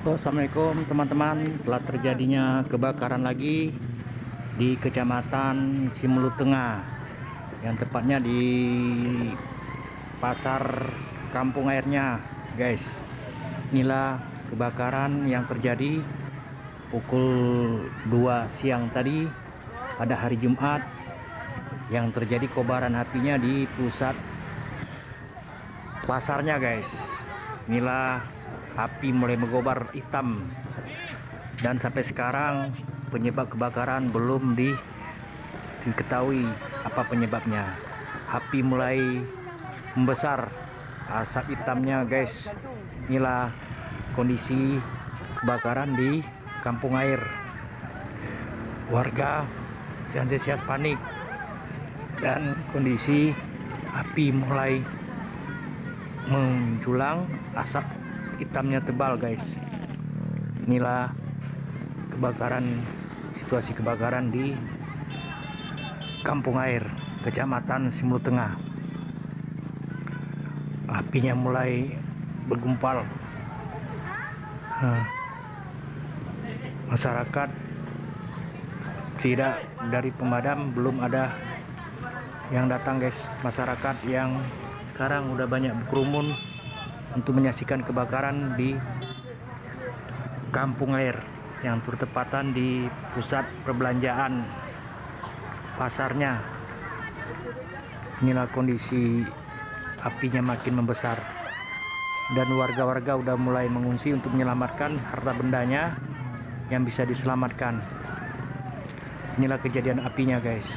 Assalamualaikum. Teman-teman. Telah terjadinya kebakaran lagi di kecamatan Simulu Tengah yang tepatnya di pasar kampung airnya guys. Inilah kebakaran yang terjadi pukul 2 siang tadi pada hari Jumat yang terjadi kobaran apinya di pusat pasarnya guys. Inilah api mulai mengobar hitam. Dan sampai sekarang penyebab kebakaran belum diketahui apa penyebabnya. Api mulai membesar. Asap hitamnya guys. Inilah kondisi kebakaran di kampung air. Warga senantiasa panik. Dan kondisi api mulai menjulang. Asap hitamnya tebal guys. Inilah kebakaran situasi kebakaran di kampung air kecamatan Simulu Tengah. Apinya mulai bergumpal. Masyarakat tidak dari pemadam belum ada yang datang guys. Masyarakat yang sekarang udah banyak berkerumun untuk menyaksikan kebakaran di kampung air yang bertepatan di pusat perbelanjaan pasarnya. Inilah kondisi apinya makin membesar dan warga-warga udah mulai mengungsi untuk menyelamatkan harta bendanya yang bisa diselamatkan. Inilah kejadian apinya guys